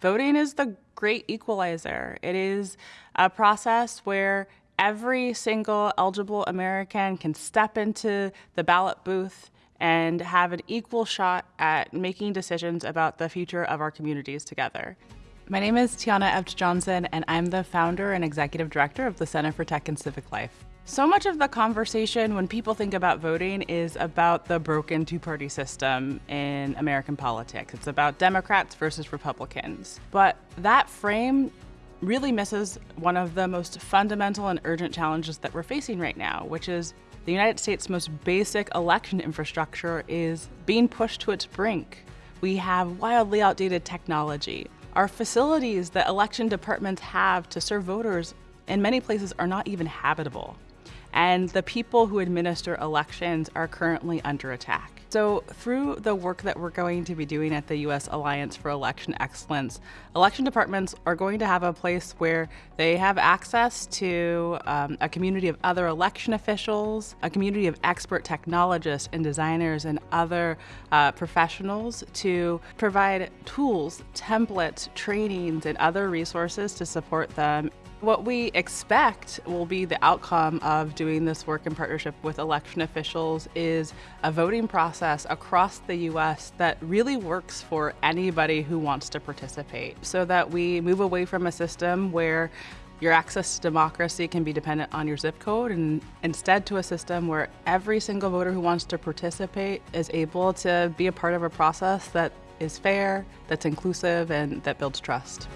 Voting is the great equalizer. It is a process where every single eligible American can step into the ballot booth and have an equal shot at making decisions about the future of our communities together. My name is Tiana Epps Johnson, and I'm the founder and executive director of the Center for Tech and Civic Life. So much of the conversation when people think about voting is about the broken two party system in American politics. It's about Democrats versus Republicans. But that frame really misses one of the most fundamental and urgent challenges that we're facing right now, which is the United States' most basic election infrastructure is being pushed to its brink. We have wildly outdated technology. Our facilities that election departments have to serve voters in many places are not even habitable and the people who administer elections are currently under attack. So through the work that we're going to be doing at the U.S. Alliance for Election Excellence, election departments are going to have a place where they have access to um, a community of other election officials, a community of expert technologists and designers and other uh, professionals to provide tools, templates, trainings, and other resources to support them what we expect will be the outcome of doing this work in partnership with election officials is a voting process across the U.S. that really works for anybody who wants to participate so that we move away from a system where your access to democracy can be dependent on your zip code and instead to a system where every single voter who wants to participate is able to be a part of a process that is fair, that's inclusive, and that builds trust.